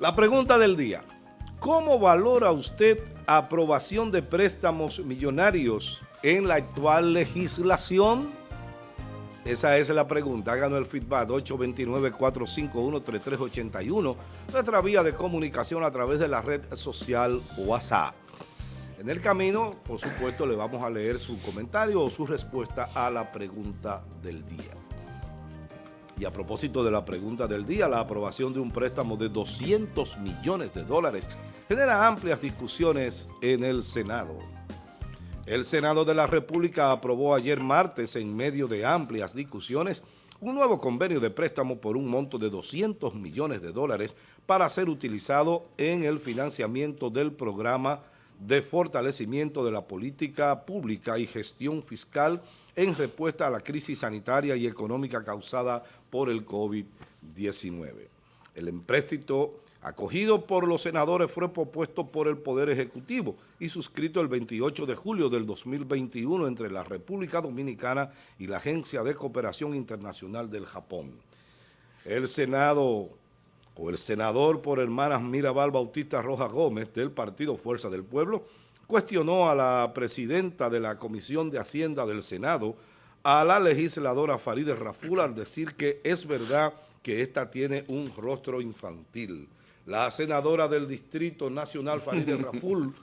La pregunta del día. ¿Cómo valora usted aprobación de préstamos millonarios en la actual legislación? Esa es la pregunta. Háganos el feedback 829-451-3381, nuestra vía de comunicación a través de la red social WhatsApp. En el camino, por supuesto, le vamos a leer su comentario o su respuesta a la pregunta del día. Y a propósito de la pregunta del día, la aprobación de un préstamo de 200 millones de dólares genera amplias discusiones en el Senado. El Senado de la República aprobó ayer martes, en medio de amplias discusiones, un nuevo convenio de préstamo por un monto de 200 millones de dólares para ser utilizado en el financiamiento del programa de fortalecimiento de la política pública y gestión fiscal en respuesta a la crisis sanitaria y económica causada por el COVID-19. El empréstito acogido por los senadores fue propuesto por el Poder Ejecutivo y suscrito el 28 de julio del 2021 entre la República Dominicana y la Agencia de Cooperación Internacional del Japón. El Senado o el senador por hermanas Mirabal Bautista Roja Gómez del Partido Fuerza del Pueblo cuestionó a la presidenta de la Comisión de Hacienda del Senado, a la legisladora Farideh Raful, al decir que es verdad que esta tiene un rostro infantil. La senadora del Distrito Nacional Farideh Raful,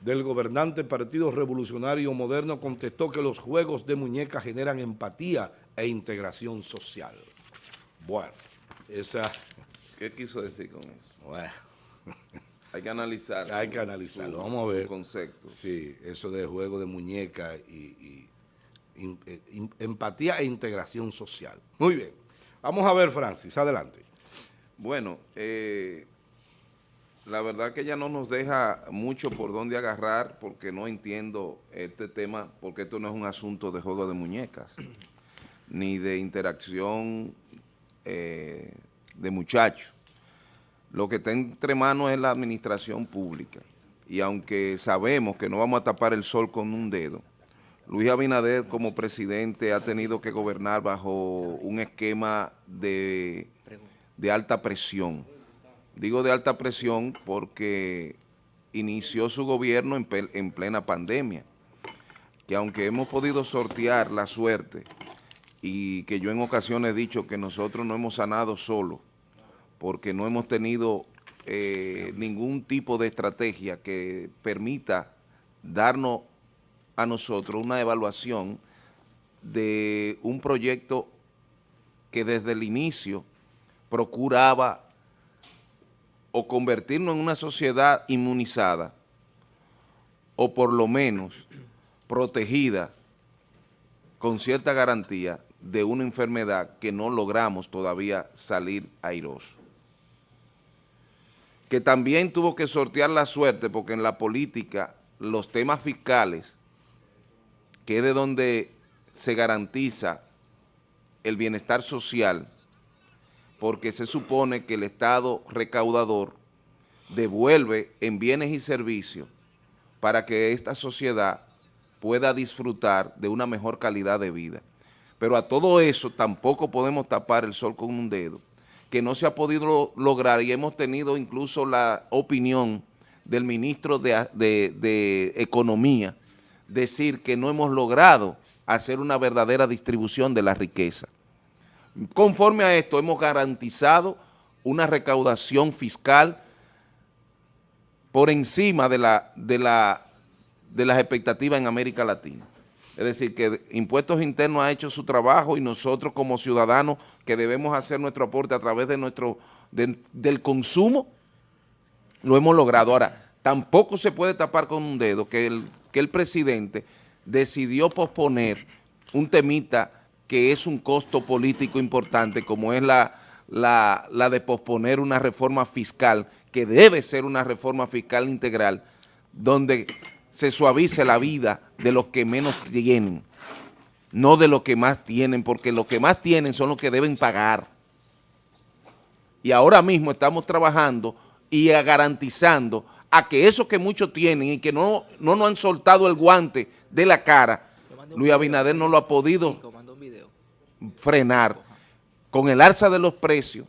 del gobernante Partido Revolucionario Moderno, contestó que los juegos de muñecas generan empatía e integración social. Bueno, esa ¿Qué quiso decir con eso? Bueno. Hay que analizarlo. Hay que analizarlo. Vamos a ver. concepto. Sí, eso de juego de muñeca y, eh, empatía e integración social. Muy bien. Vamos a ver, Francis, adelante. Bueno, eh, la verdad que ya no nos deja mucho por dónde agarrar porque no entiendo este tema, porque esto no es un asunto de juego de muñecas, ni de interacción eh, de muchachos. Lo que está entre manos es la administración pública. Y aunque sabemos que no vamos a tapar el sol con un dedo, Luis Abinader como presidente ha tenido que gobernar bajo un esquema de, de alta presión. Digo de alta presión porque inició su gobierno en, en plena pandemia, que aunque hemos podido sortear la suerte y que yo en ocasiones he dicho que nosotros no hemos sanado solo, porque no hemos tenido eh, ningún tipo de estrategia que permita darnos a nosotros una evaluación de un proyecto que desde el inicio procuraba o convertirnos en una sociedad inmunizada o por lo menos protegida con cierta garantía de una enfermedad que no logramos todavía salir airoso. Que también tuvo que sortear la suerte porque en la política los temas fiscales, que es de donde se garantiza el bienestar social, porque se supone que el Estado recaudador devuelve en bienes y servicios para que esta sociedad pueda disfrutar de una mejor calidad de vida. Pero a todo eso tampoco podemos tapar el sol con un dedo, que no se ha podido lograr y hemos tenido incluso la opinión del ministro de, de Economía decir que no hemos logrado hacer una verdadera distribución de la riqueza. Conforme a esto hemos garantizado una recaudación fiscal por encima de, la, de, la, de las expectativas en América Latina. Es decir, que Impuestos Internos ha hecho su trabajo y nosotros como ciudadanos que debemos hacer nuestro aporte a través de nuestro del consumo, lo hemos logrado. Ahora, tampoco se puede tapar con un dedo que el, que el presidente decidió posponer un temita que es un costo político importante, como es la, la, la de posponer una reforma fiscal, que debe ser una reforma fiscal integral, donde se suavice la vida de los que menos tienen, no de los que más tienen, porque los que más tienen son los que deben pagar. Y ahora mismo estamos trabajando y garantizando a que esos que muchos tienen y que no, no nos han soltado el guante de la cara, Luis Abinader no lo ha podido frenar con el alza de los precios,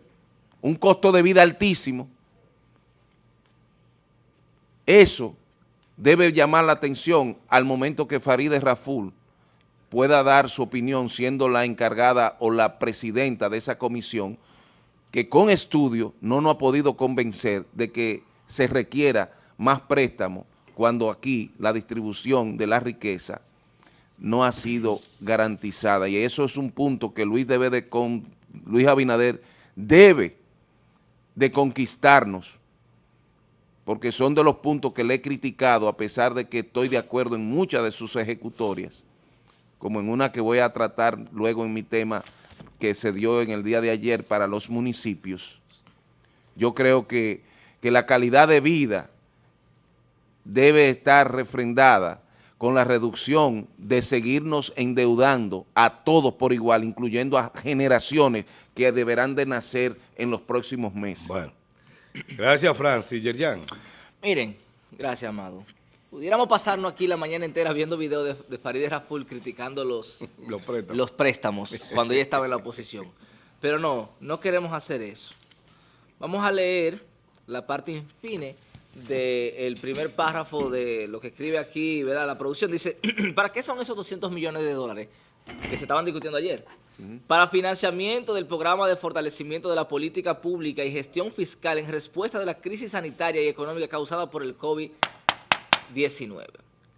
un costo de vida altísimo, Eso debe llamar la atención al momento que Farideh Raful pueda dar su opinión siendo la encargada o la presidenta de esa comisión que con estudio no nos ha podido convencer de que se requiera más préstamo cuando aquí la distribución de la riqueza no ha sido garantizada. Y eso es un punto que Luis debe de con, Luis Abinader debe de conquistarnos, porque son de los puntos que le he criticado a pesar de que estoy de acuerdo en muchas de sus ejecutorias, como en una que voy a tratar luego en mi tema que se dio en el día de ayer para los municipios. Yo creo que, que la calidad de vida debe estar refrendada con la reducción de seguirnos endeudando a todos por igual, incluyendo a generaciones que deberán de nacer en los próximos meses. Bueno, gracias Francis. Yerjan. Miren, gracias Amado. Pudiéramos pasarnos aquí la mañana entera viendo videos de, de Farideh Raful criticando los, Los préstamos. los préstamos cuando ella estaba en la oposición. Pero no, no queremos hacer eso. Vamos a leer la parte infine del primer párrafo de lo que escribe aquí, ¿verdad? La producción dice, ¿para qué son esos 200 millones de dólares que se estaban discutiendo ayer? Para financiamiento del programa de fortalecimiento de la política pública y gestión fiscal en respuesta de la crisis sanitaria y económica causada por el COVID-19.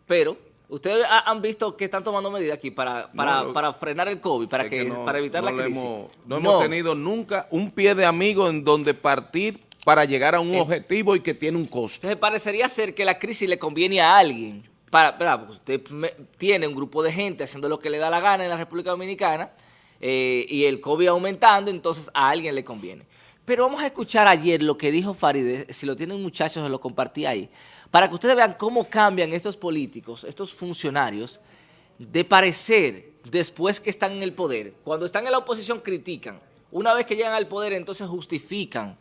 Pero, ustedes ha- han visto que están tomando medidas aquí para, para, No, para frenar el COVID, para, que, no- para evitar no la crisis. hemos- no, hemos tenido nunca un pie de amigo en donde partir para llegar a un objetivo y que tiene un costo. Entonces parecería ser que la crisis le conviene a alguien. Para, ¿verdad? Porque usted me- tiene un grupo de gente haciendo lo que le da la gana en la República Dominicana eh, y el COVID aumentando, entonces a alguien le conviene. Pero vamos a escuchar ayer lo que dijo Farideh, si lo tienen muchachos, se lo compartí ahí, para que ustedes vean cómo cambian estos políticos, estos funcionarios, de parecer después que están en el poder. Cuando están en la oposición critican. Una vez que llegan al poder, entonces justifican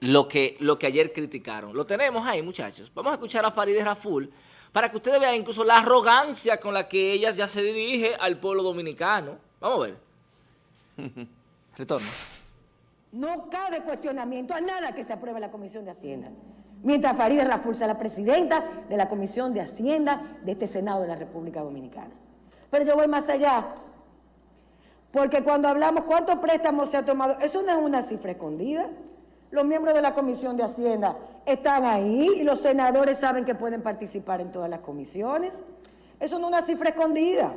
lo que, lo que ayer criticaron. Lo tenemos ahí, muchachos. Vamos a escuchar a Farideh Raful para que ustedes vean incluso la arrogancia con la que ella ya se dirige al pueblo dominicano. Vamos a ver. Retorno. No cabe cuestionamiento a nada que se apruebe en la Comisión de Hacienda. Mientras Farideh Raful sea la presidenta de la Comisión de Hacienda de este Senado de la República Dominicana. Pero yo voy más allá. Porque cuando hablamos cuántos préstamos se ha tomado, eso no es una cifra escondida. Los miembros de la Comisión de Hacienda están ahí y los senadores saben que pueden participar en todas las comisiones. Eso no es una cifra escondida.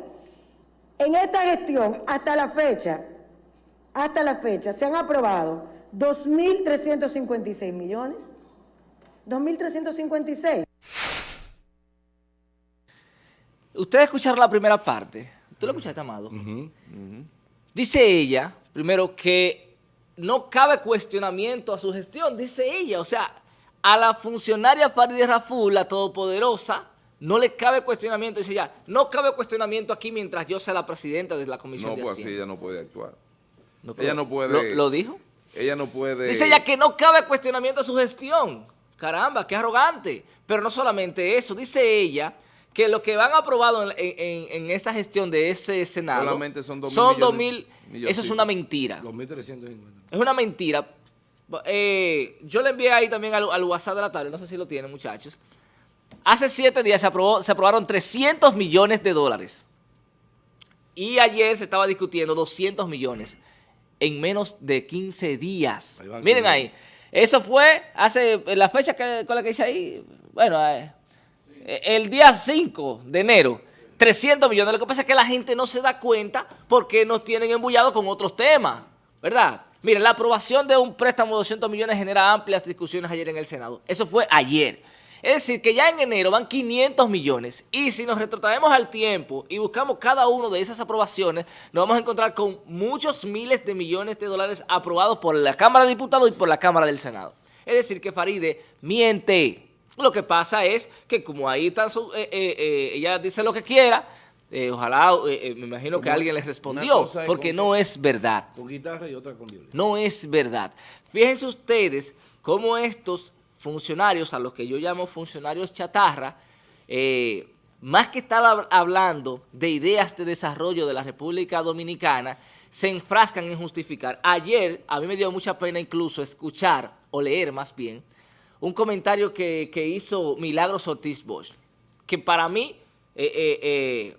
En esta gestión, hasta la fecha, hasta la fecha, se han aprobado 2.356 millones. 2.356. Ustedes escucharon la primera parte. ¿Tú lo escuchaste, Amado? Dice ella, primero, que no cabe cuestionamiento a su gestión, dice ella. O sea, a la funcionaria Farideh Raful, la todopoderosa, no le cabe cuestionamiento. Dice ella, no cabe cuestionamiento aquí mientras yo sea la presidenta de la Comisión No, de pues así Hacienda. ella no puede actuar. No, ella no puede- ¿Lo, lo dijo? Ella no puede... Dice ella que no cabe cuestionamiento a su gestión. Caramba, qué arrogante. Pero no solamente eso, dice ella que lo que van aprobado en, en- en esta gestión de ese Senado Solamente son dos mil son millones- dos mil- milloncitos. Eso es una mentira. 2.350. Es una mentira. Eh, yo le envié ahí también al, al WhatsApp de la tarde, no sé si lo tienen muchachos. Hace siete días se, aprobó, se aprobaron 300 millones de dólares. Y ayer se estaba discutiendo 200 millones en menos de 15 días. Ahí Miren ahí. Eso fue hace, la fecha que, con la que hice ahí, bueno, eh, el día 5 de enero, 300 millones. Lo que pasa es que la gente no se da cuenta porque nos tienen embullados con otros temas, ¿verdad? Miren, la aprobación de un préstamo de 200 millones genera amplias discusiones ayer en el Senado. Eso fue ayer. Es decir, que ya en enero van 500 millones y si nos retrotraemos al tiempo y buscamos cada uno de esas aprobaciones, nos vamos a encontrar con muchos miles de millones de dólares aprobados por la Cámara de Diputados y por la Cámara del Senado. Es decir, que Faride miente. Lo que pasa es que como ahí están, su- eh, eh, eh, ella dice lo que quiera, ojalá, me imagino que alguien le una respondió, porque no es verdad. Con guitarra y otra con violín. No es verdad. Fíjense ustedes cómo estos funcionarios, a los que yo llamo funcionarios chatarra, eh, más que estar hab- hablando de ideas de desarrollo de la República Dominicana, se enfrascan en justificar. Ayer, a mí me dio mucha pena incluso escuchar, o leer más bien, un comentario que, que hizo Milagros Ortiz Bosch, que para mí, eh, eh, eh,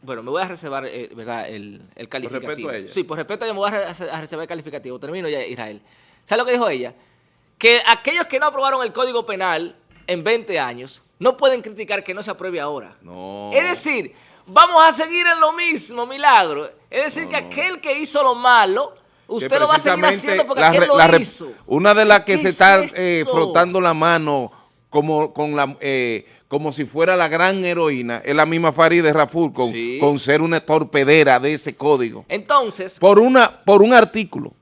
bueno, me voy a reservar ¿verdad? El, el calificativo. respeto a ella. Sí, por respeto a ella me voy a reservar el calificativo. Termino ya, Israel. ¿Sabes lo que dijo ella? Que aquellos que no aprobaron el Código Penal en 20 años no pueden criticar que no se apruebe ahora. No. Es decir, vamos a seguir en lo mismo, Milagro. Es decir, que aquel que hizo lo malo, usted lo va a seguir haciendo porque la aquel lo la hizo. Una de las que ¿Qué se es está eh, frotando la mano como, con la, eh, como si fuera la gran heroína es la misma Farideh Raful con, Sí. con ser una torpedera de ese código. Entonces, Por, una, por un artículo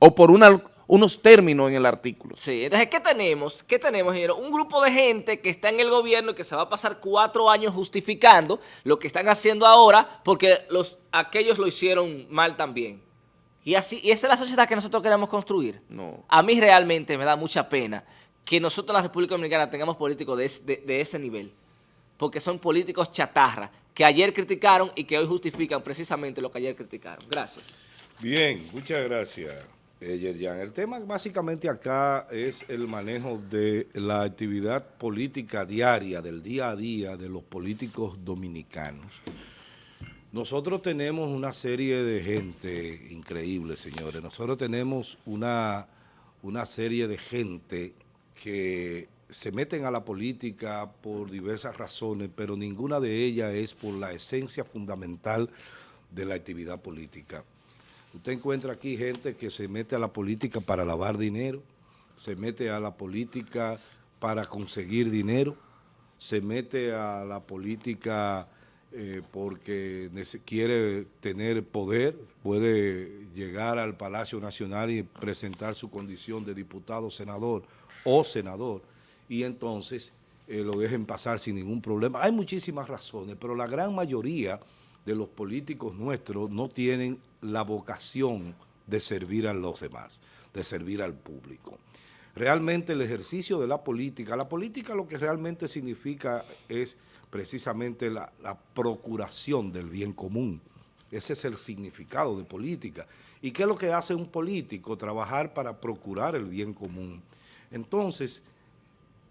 o por una, unos términos en el artículo. Sí, entonces, ¿qué tenemos? ¿Qué tenemos, ingeniero? Un grupo de gente que está en el gobierno y que se va a pasar cuatro años justificando lo que están haciendo ahora porque los, aquellos lo hicieron mal también. Y así, y esa es la sociedad que nosotros queremos construir. No. A mí realmente me da mucha pena que nosotros en la República Dominicana tengamos políticos de, es- de- de ese nivel. Porque son políticos chatarra que ayer criticaron y que hoy justifican precisamente lo que ayer criticaron. Gracias. Bien, muchas gracias, eh. El tema básicamente acá es el manejo de la actividad política diaria, del día a día de los políticos dominicanos. Nosotros tenemos una serie de gente increíble, señores. Nosotros tenemos una, una serie de gente que se meten a la política por diversas razones, pero ninguna de ellas es por la esencia fundamental de la actividad política. Usted encuentra aquí gente que se mete a la política para lavar dinero, se mete a la política para conseguir dinero, se mete a la política eh, porque quiere tener poder, puede llegar al Palacio Nacional y presentar su condición de diputado, senador o senador, y entonces eh, lo dejen pasar sin ningún problema. Hay muchísimas razones, pero la gran mayoría de los políticos nuestros no tienen la vocación de servir a los demás, de servir al público. Realmente el ejercicio de la política, la política lo que realmente significa es precisamente la, procuración del bien común. Ese es el significado de política. ¿Y qué es lo que hace un político? Trabajar para procurar el bien común. Entonces,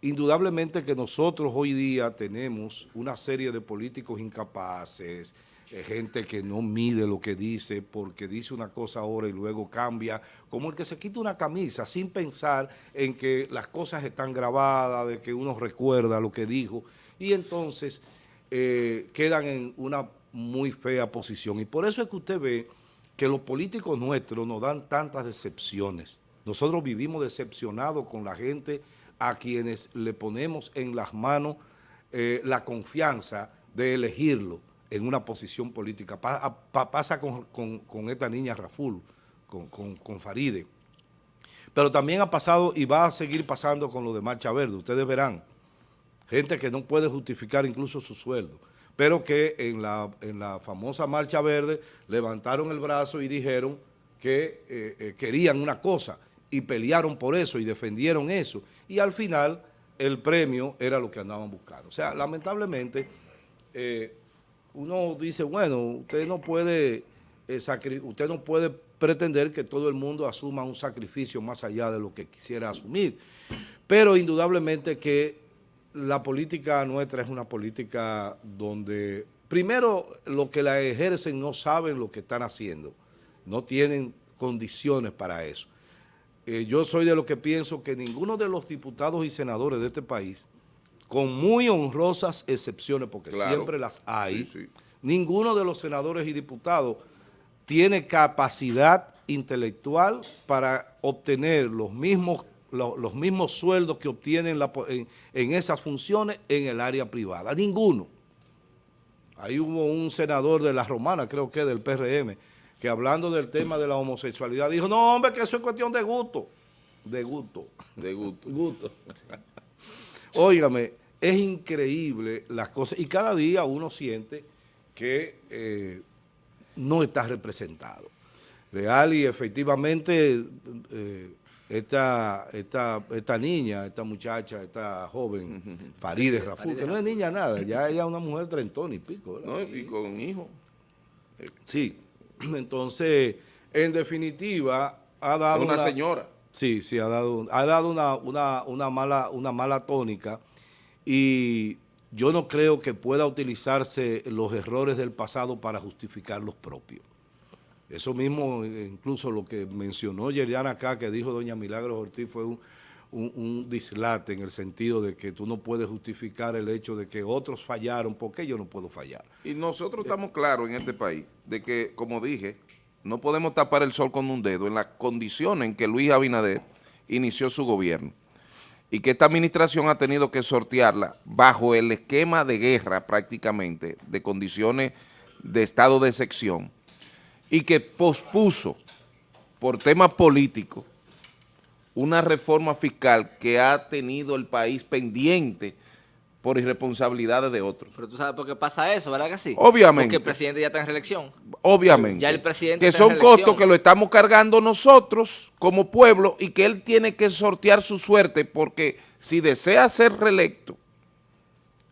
indudablemente que nosotros hoy día tenemos una serie de políticos incapaces, gente que no mide lo que dice porque dice una cosa ahora y luego cambia, como el que se quita una camisa sin pensar en que las cosas están grabadas, de que uno recuerda lo que dijo y entonces eh, quedan en una muy fea posición. Y por eso es que usted ve que los políticos nuestros nos dan tantas decepciones. Nosotros vivimos decepcionados con la gente a quienes le ponemos en las manos eh, la confianza de elegirlo en una posición política. Pasa con, con- esta niña Raful, con, con, con Faride. Pero también ha pasado y va a seguir pasando con lo de Marcha Verde. Ustedes verán, gente que no puede justificar incluso su sueldo, pero que en la, en la famosa Marcha Verde levantaron el brazo y dijeron que eh, eh, querían una cosa y pelearon por eso y defendieron eso. Y al final el premio era lo que andaban buscando. O sea, lamentablemente, eh, uno dice, bueno, usted no puede eh, usted no puede pretender que todo el mundo asuma un sacrificio más allá de lo que quisiera asumir. Pero indudablemente que la política nuestra es una política donde, primero, los que la ejercen no saben lo que están haciendo, no tienen condiciones para eso. Eh, yo soy de los que pienso que ninguno de los diputados y senadores de este país, con muy honrosas excepciones, porque Claro. siempre las hay, Sí, sí. ninguno de los senadores y diputados tiene capacidad intelectual para obtener los mismos, lo- los, mismos sueldos que obtienen la po- en, en esas funciones en el área privada. Ninguno. Ahí hubo un senador de la Romana, creo que del PRM, que hablando del tema de la homosexualidad dijo, no hombre, que eso es cuestión de gusto. De gusto. De gusto. Gusto. Óigame, es increíble las cosas y cada día uno siente que eh, no está representado. Real y efectivamente eh, esta, esta, esta niña, esta muchacha, esta joven, Farideh Raful, que no es niña nada, ya ella es una mujer trentona y pico. ¿verdad? ¿no? Y con hijo. Sí, entonces, en definitiva, ha dado una la- señora. Sí, sí, ha dado, ha dado una, una, una, mala, una mala tónica y yo no creo que pueda utilizarse los errores del pasado para justificar los propios. Eso mismo, incluso lo que mencionó Yeriana acá, que dijo doña Milagros Ortiz, fue un, un, dislate en el sentido de que tú no puedes justificar el hecho de que otros fallaron, porque yo no puedo fallar? Y nosotros estamos claros en este país de que, como dije, no podemos tapar el sol con un dedo en las condiciones en que Luis Abinader inició su gobierno y que esta administración ha tenido que sortearla bajo el esquema de guerra prácticamente, de condiciones de estado de sección, y que pospuso por temas políticos una reforma fiscal que ha tenido el país pendiente por irresponsabilidades de otros. Pero tú sabes por qué pasa eso, ¿verdad que sí? Obviamente. Porque el presidente ya está en reelección. Obviamente. Ya el presidente Que son costos que lo estamos cargando nosotros como pueblo y que él tiene que sortear su suerte porque si desea ser reelecto,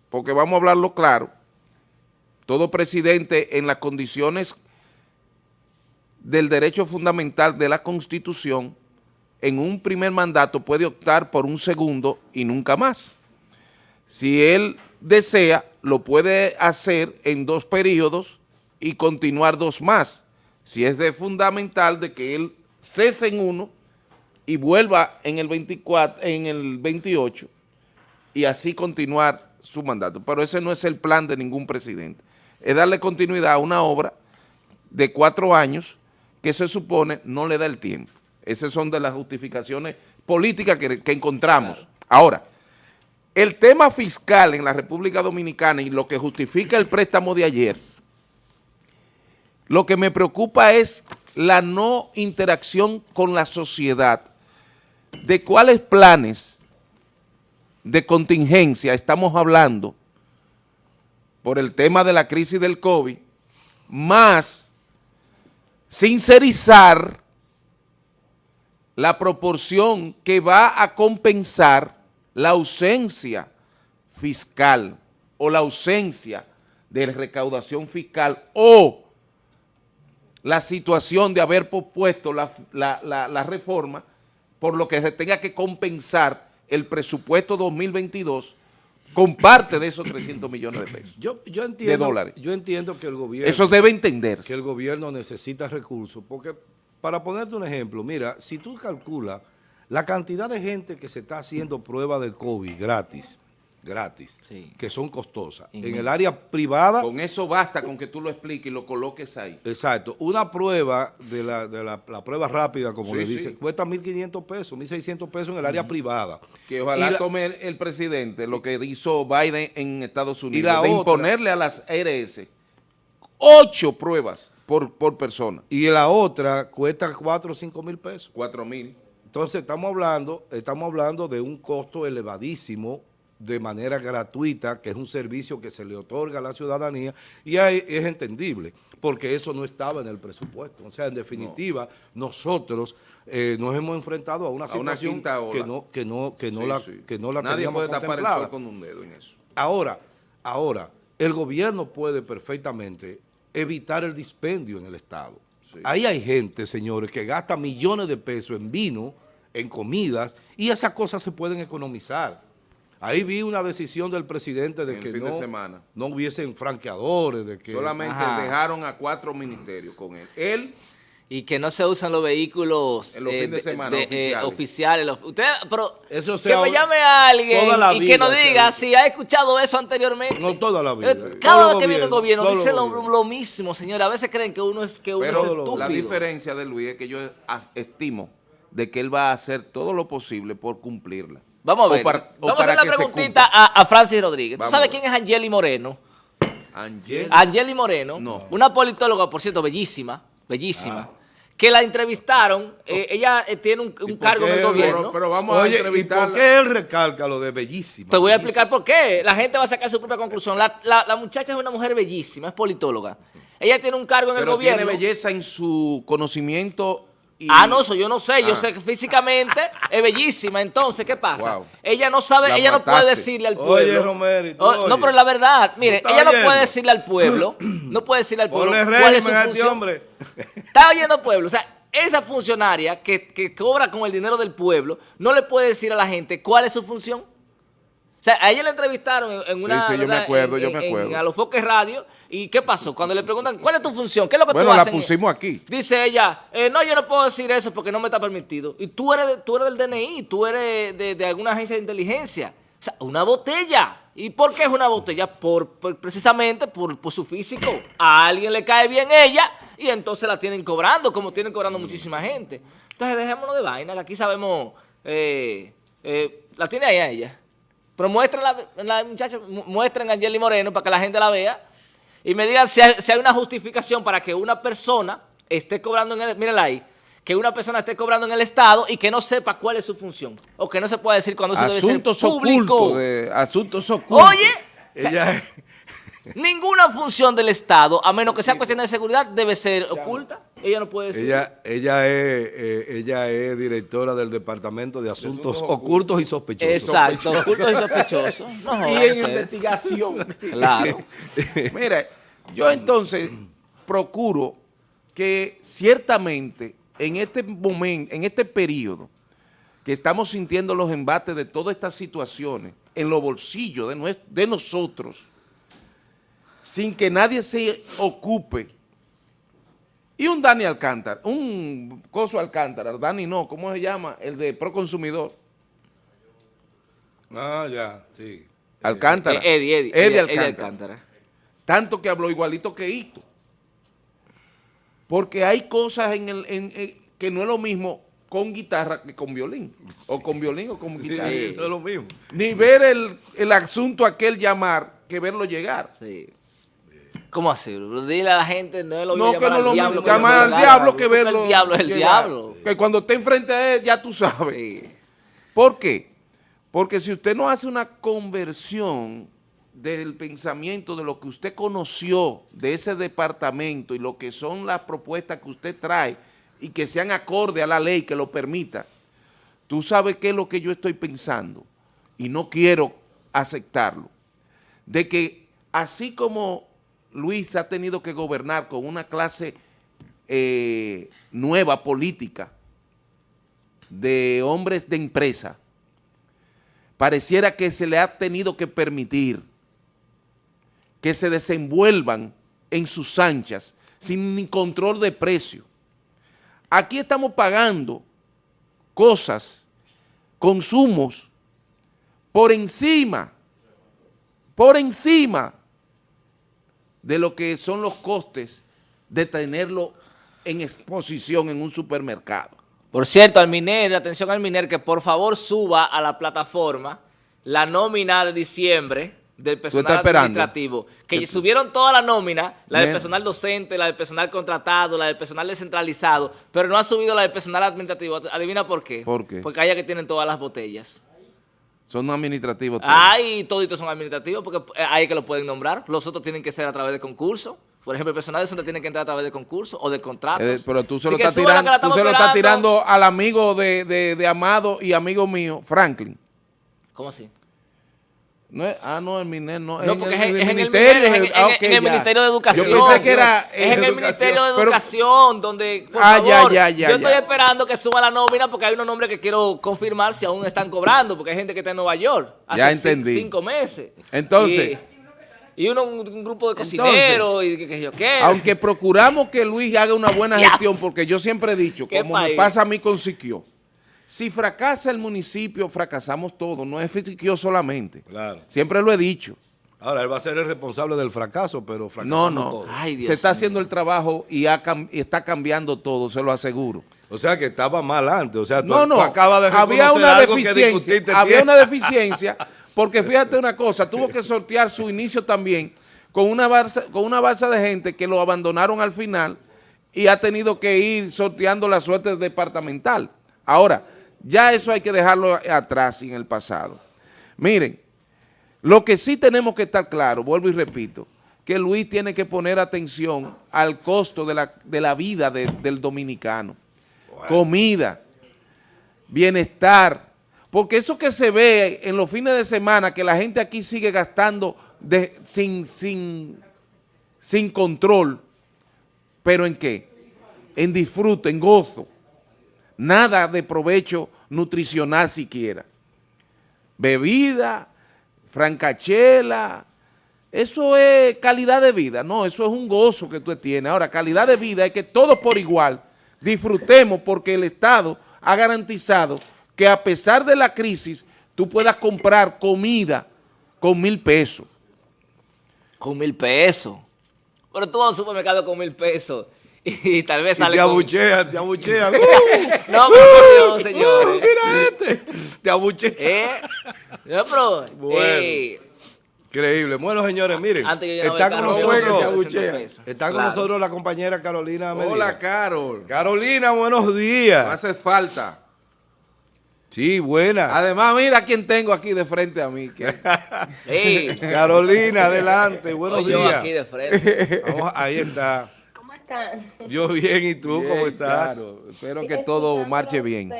porque vamos a hablarlo claro, todo presidente en las condiciones del derecho fundamental de la Constitución, en un primer mandato puede optar por un segundo y nunca más. Si él desea, lo puede hacer en dos periodos y continuar dos más. Si es de fundamental de que él cese en uno y vuelva en el 24, en el 28 y así continuar su mandato. Pero ese no es el plan de ningún presidente. Es darle continuidad a una obra de cuatro años que se supone no le da el tiempo. Esas son de las justificaciones políticas que, encontramos. Ahora, el tema fiscal en la República Dominicana y lo que justifica el préstamo de ayer, lo que me preocupa es la no interacción con la sociedad, de cuáles planes de contingencia estamos hablando por el tema de la crisis del COVID, más sincerizar la proporción que va a compensar la ausencia fiscal o la ausencia de recaudación fiscal o la situación de haber propuesto la, la, reforma por lo que se tenga que compensar el presupuesto 2022 con parte de esos 300 millones de pesos. Yo, yo entiendo, de dólares. Yo entiendo que el gobierno... Eso debe entenderse. Que el gobierno necesita recursos, porque para ponerte un ejemplo, mira, si tú calculas la cantidad de gente que se está haciendo prueba de COVID gratis, gratis, que son costosas. En el área privada... Con eso basta con que tú lo expliques y lo coloques ahí. Exacto. Una prueba de la, de la, prueba rápida, como le dicen, cuesta 1.500 pesos, 1.600 pesos en el área privada. Que ojalá tome el, presidente lo que hizo Biden en Estados Unidos, de imponerle a las ARS ocho pruebas por, por persona. Y la otra cuesta 4 o 5 mil pesos. 4 mil. Entonces estamos hablando, estamos hablando de un costo elevadísimo de manera gratuita, que es un servicio que se le otorga a la ciudadanía, y ahí es entendible, porque eso no estaba en el presupuesto. O sea, en definitiva, nosotros eh, nos hemos enfrentado a una situación que no, que no, que no la, que no la Nadie puede tapar el sol con un dedo en eso. Ahora, ahora, el gobierno puede perfectamente evitar el dispendio en el Estado. Ahí hay gente, señores, que gasta millones de pesos en vino, en comidas, y esas cosas se pueden economizar. Ahí vi una decisión del presidente de que no, no hubiesen franqueadores. De que, Solamente dejaron a cuatro ministerios con él. Él y que no se usan los vehículos oficiales. usted, pero que me llame a alguien y que nos diga si ha escuchado eso anteriormente. No toda la vida. Eh, cada vez que viene el gobierno dice lo, mismo, señora. A veces creen que uno es, que uno es estúpido. La diferencia de Luis es que yo estimo de que él va a hacer todo lo posible por cumplirla. Vamos a ver. Vamos a hacer la preguntita a, Francis Rodríguez. ¿Tú sabes quién es Angeli Moreno? Angeli. Angeli Moreno. No. Una politóloga, por cierto, bellísima. Bellísima. Ah que la entrevistaron, eh, ella eh, tiene un, cargo en el gobierno. Pero, vamos a entrevistarla. ¿y por qué él recalca lo de bellísima? Te voy a explicar por qué. La gente va a sacar su propia conclusión. La, muchacha es una mujer bellísima, es politóloga. Ella tiene un cargo en el gobierno. tiene belleza en su conocimiento Ah, no, eso yo no sé. Yo ah. sé que físicamente es bellísima. Entonces, ¿qué pasa? Ella no sabe, ella no puede decirle al pueblo. Oye, Romero, oh, No, pero la verdad, mire, ella no puede decirle al pueblo, no puede decirle al pueblo. Ponle cuál es su este hombre. Está oyendo pueblo. O sea, esa funcionaria que, que cobra con el dinero del pueblo no le puede decir a la gente cuál es su función. O sea, a ella le entrevistaron en, en una... sí, yo me acuerdo, en- yo me en- acuerdo. a los foques radio. ¿Y qué pasó? Cuando le preguntan, ¿cuál es tu función? ¿Qué es lo que Bueno, tú la haces? pusimos aquí. Dice ella, eh, no, yo no puedo decir eso porque no me está permitido. Y tú eres, tú eres del DNI, tú eres de, de alguna agencia de inteligencia. O sea, una botella. ¿Y por qué es una botella? Por, por- precisamente por, por su físico. A alguien le cae bien ella y entonces la tienen cobrando, como tienen cobrando muchísima gente. Entonces dejémonos de vaina, que aquí sabemos... eh, eh, la tiene ahí a ella. Pero muestren la, la muchacha, mu- muestren a Jelly Moreno para que la gente la vea y me digan si hay, si hay una justificación para que una persona esté cobrando en el, mírenla ahí, que una persona esté cobrando en el Estado y que no sepa cuál es su función. O que no se pueda decir cuando Asuntos debe ser público. ocultos. de- asuntos ocultos. Oye, o sea, Ella ninguna función del Estado, a menos que sea cuestión de seguridad, debe ser oculta. Ella no puede decir. Ella, ella, es, eh, ella es directora del Departamento de Asuntos Ocultos y Sospechosos. Exacto, ocultos y sospechosos. No y en investigación. Claro. Mira, yo entonces procuro que ciertamente en este momento, en este periodo, que estamos sintiendo los embates de todas estas situaciones en los bolsillos de, nues- de nosotros, sin que nadie se ocupe. Y un Dani Alcántara, un Coso Alcántara, Dani no, ¿cómo se llama? El de Proconsumidor. Ah, ya, sí. Alcántara. Eh, Eddie, Eddie, Eddie Eddie Alcántara. Alcántara. Tanto que habló igualito que Hito. Porque hay cosas en el, en- en- que no es lo mismo con guitarra que con violín. O con violín o con Sí, guitarra. no es lo mismo. Ni ver el, el asunto aquel llamar que verlo llegar. Sí. ¿Cómo así? Dile a la gente, no es lo No, que no lo diablo llamar al diablo que verlo El diablo es el diablo. Que cuando esté enfrente a él, ya tú sabes. Sí. ¿Por qué? Porque si usted no hace una conversión del pensamiento de lo que usted conoció de ese departamento y lo que son las propuestas que usted trae y que sean acorde a la ley que lo permita, tú sabes qué es lo que yo estoy pensando y no quiero aceptarlo. De que así como Luis ha tenido que gobernar con una clase eh, nueva política, de hombres de empresa, pareciera que se le ha tenido que permitir que se desenvuelvan en sus anchas sin control de precio. Aquí estamos pagando cosas, consumos, por encima, por encima de lo que son los costes de tenerlo en exposición en un supermercado. Por cierto, al Miner, atención al Miner, que por favor suba a la plataforma la nómina de diciembre del personal administrativo. Que subieron toda la nómina, la del personal docente, la del personal contratado, la del personal descentralizado, pero no ha subido la del personal administrativo. Adivina por qué. ¿Por qué? Porque allá que tienen todas las botellas. Son administrativos. todos. Ay, toditos son administrativos porque eh, ahí es que lo pueden nombrar. Los otros tienen que ser a través de concurso. Por ejemplo, el personal docente tiene que entrar a través de concurso o de contratos. Eh, pero tú se Así lo estás tirando, la tú estamos se lo estás esperando. tirando al amigo de, de- de Amado y amigo mío, Franklin. ¿Cómo así? No es, ah, no, el MINER no. No, porque es, en- es en el, ministerio, en, ah, en el de Educación. Yo pensé que era Es en el educación, Ministerio de pero- Educación, donde, por Ah, ya, favor, ya, ya, yo estoy esperando que suba la nómina porque hay unos nombres que quiero confirmar si aún están cobrando, porque hay gente que está en Nueva York hace entendí. cinco meses. Entonces- Y, y uno, un, grupo de cocineros y que, yo qué. Aunque procuramos que Luis haga una buena gestión, porque yo siempre he dicho, ¿Qué como me país? pasa a mí con Siquio, si fracasa el municipio, fracasamos todos, no es Siquio solamente. Claro. Siempre lo he dicho. Ahora, él va a ser el responsable del fracaso, pero No, fracasamos no. todos. Ay, Dios Se está haciendo el trabajo y, ha cam- y está cambiando todo, se lo aseguro. O sea, que estaba mal antes. O sea, tú, No, no, tú acabas de había una algo deficiencia, había una deficiencia, porque fíjate una cosa, tuvo que sortear su inicio también con una balsa, con una balsa de gente que lo abandonaron al final y ha tenido que ir sorteando la suerte departamental. Ahora, ya eso hay que dejarlo atrás y en el pasado. Miren, lo que sí tenemos que estar claro, vuelvo y repito, que Luis tiene que poner atención al costo de la, de la vida de- del dominicano. Comida, bienestar, porque eso que se ve en los fines de semana, que la gente aquí sigue gastando de- sin, sin, sin control, ¿pero en qué? en disfrute, en gozo. Nada de provecho nutricional siquiera. Bebida, francachela, eso es calidad de vida. No, eso es un gozo que tú tienes. Ahora, calidad de vida es que todos por igual disfrutemos porque el Estado ha garantizado que a pesar de la crisis, tú puedas comprar comida con mil pesos. Con mil pesos. Pero tú vas al supermercado con mil pesos y tal vez sale te con... abuchean, te abuchean. No, pero por Dios, señores. Mira este, te abuchean. ¿Eh? No, pero... Bueno. eh, Increíble. Bueno, señores, miren, antes yo llenaba está con nosotros, se 300 abuchea. pesos. está con Claro. nosotros la compañera Carolina Medina. Hola, Carol. Carolina, buenos No días. haces falta. Sí, buenas. Además, mira quién tengo aquí de frente a mí. que- Sí. Carolina, adelante, buenos Oye, yo días. aquí de frente. Vamos, ahí está. ¿Cómo están? Yo bien, ¿y tú cómo Bien, estás? claro. Espero que todo marche bien.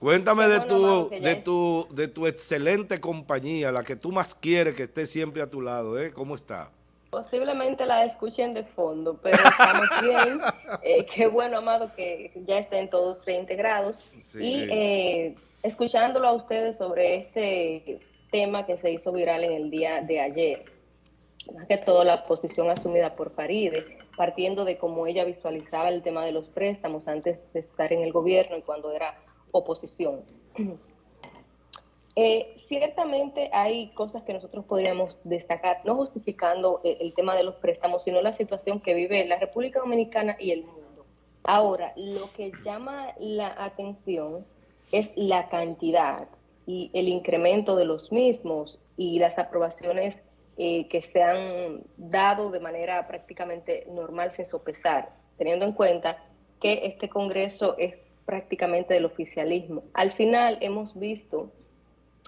Cuéntame de tu, de tu, de tu excelente compañía, la que tú más quieres que esté siempre a tu lado, ¿eh? ¿Cómo está? Posiblemente la escuchen de fondo, pero estamos bien. Eh, qué bueno, Amado, que ya estén todos reintegrados. Sí. Y eh, escuchándolo a ustedes sobre este tema que se hizo viral en el día de ayer. Más que todo la posición asumida por Faride, partiendo de cómo ella visualizaba el tema de los préstamos antes de estar en el gobierno y cuando era oposición. Eh, ciertamente hay cosas que nosotros podríamos destacar, no justificando eh, el tema de los préstamos, sino la situación que vive la República Dominicana y el mundo. Ahora, lo que llama la atención es la cantidad y el incremento de los mismos y las aprobaciones eh, que se han dado de manera prácticamente normal sin sopesar, teniendo en cuenta que este Congreso es prácticamente del oficialismo. Al final hemos visto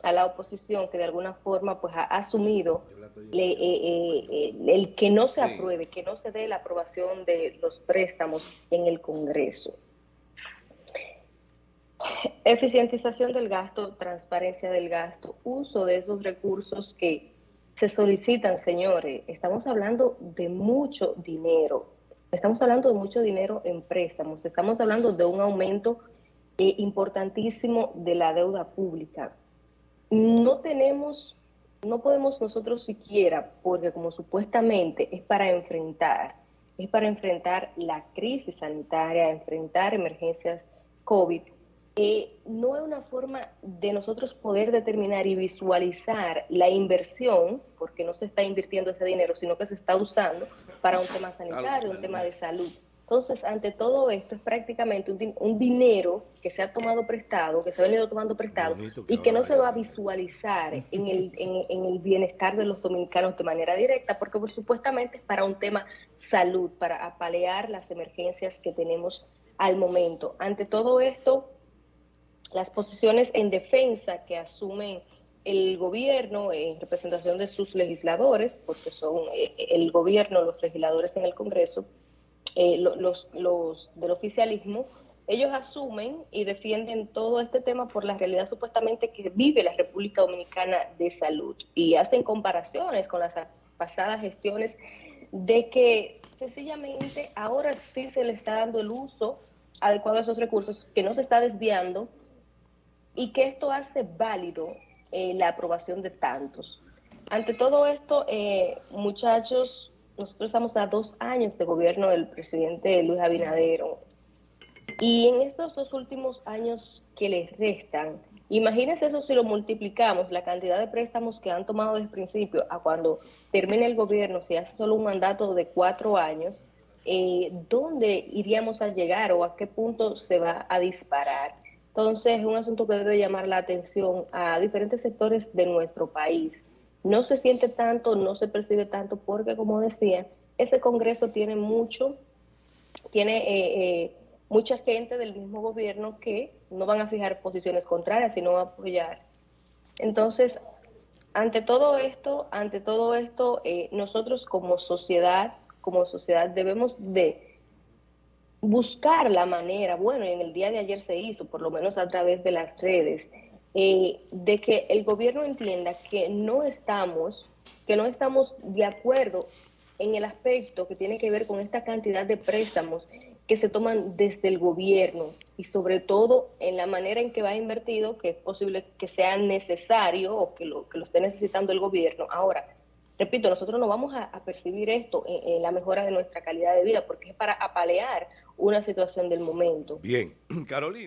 a la oposición que de alguna forma pues ha asumido le- eh, eh, eh, el que no se apruebe, que no se dé la aprobación de los préstamos en el Congreso. Eficientización del gasto, transparencia del gasto, uso de esos recursos que se solicitan, señores. Estamos hablando de mucho dinero. Estamos hablando de mucho dinero en préstamos. Estamos hablando de un aumento eh, importantísimo de la deuda pública. No tenemos, no podemos nosotros siquiera, porque como supuestamente es para enfrentar, es para enfrentar la crisis sanitaria, enfrentar emergencias COVID, eh, no es una forma de nosotros poder determinar y visualizar la inversión, porque no se está invirtiendo ese dinero, sino que se está usando para un tema sanitario, un tema de salud. Entonces, ante todo esto, es prácticamente un, din- un dinero que se ha tomado prestado, que se ha venido tomando prestado, que y que no se va a visualizar en el, en, en el bienestar de los dominicanos de manera directa, porque por supuestamente es para un tema salud, para apalear las emergencias que tenemos al momento. Ante todo esto, las posiciones en defensa que asumen el gobierno en representación de sus legisladores, porque son eh, el gobierno, los legisladores en el Congreso, eh, lo- los, los del oficialismo, ellos asumen y defienden todo este tema por la realidad supuestamente que vive la República Dominicana de salud. Y hacen comparaciones con las pasadas gestiones de que sencillamente ahora sí se le está dando el uso adecuado a esos recursos, que no se está desviando y que esto hace válido eh, la aprobación de tantos. Ante todo esto, eh, muchachos, nosotros estamos a dos años de gobierno del presidente Luis Abinadero y en estos dos últimos años que les restan, imagínense eso si lo multiplicamos, la cantidad de préstamos que han tomado desde el principio a cuando termine el gobierno, si hace solo un mandato de cuatro años, eh, ¿dónde iríamos a llegar o a qué punto se va a disparar? Entonces, es un asunto que debe llamar la atención a diferentes sectores de nuestro país. No se siente tanto, no se percibe tanto, porque como decía, ese Congreso tiene mucho, tiene eh, eh, mucha gente del mismo gobierno que no van a fijar posiciones contrarias, sino a apoyar. Entonces, ante todo esto, ante todo esto, eh, nosotros como sociedad, como sociedad debemos de buscar la manera, bueno, y en el día de ayer se hizo, por lo menos a través de las redes, eh, de que el gobierno entienda que no estamos, que no estamos de acuerdo en el aspecto que tiene que ver con esta cantidad de préstamos que se toman desde el gobierno y sobre todo en la manera en que va invertido, que es posible que sea necesario o que lo, que lo esté necesitando el gobierno. Ahora, repito, nosotros no vamos a, percibir esto en, la mejora de nuestra calidad de vida porque es para apalear una situación del momento. Bien, Carolina.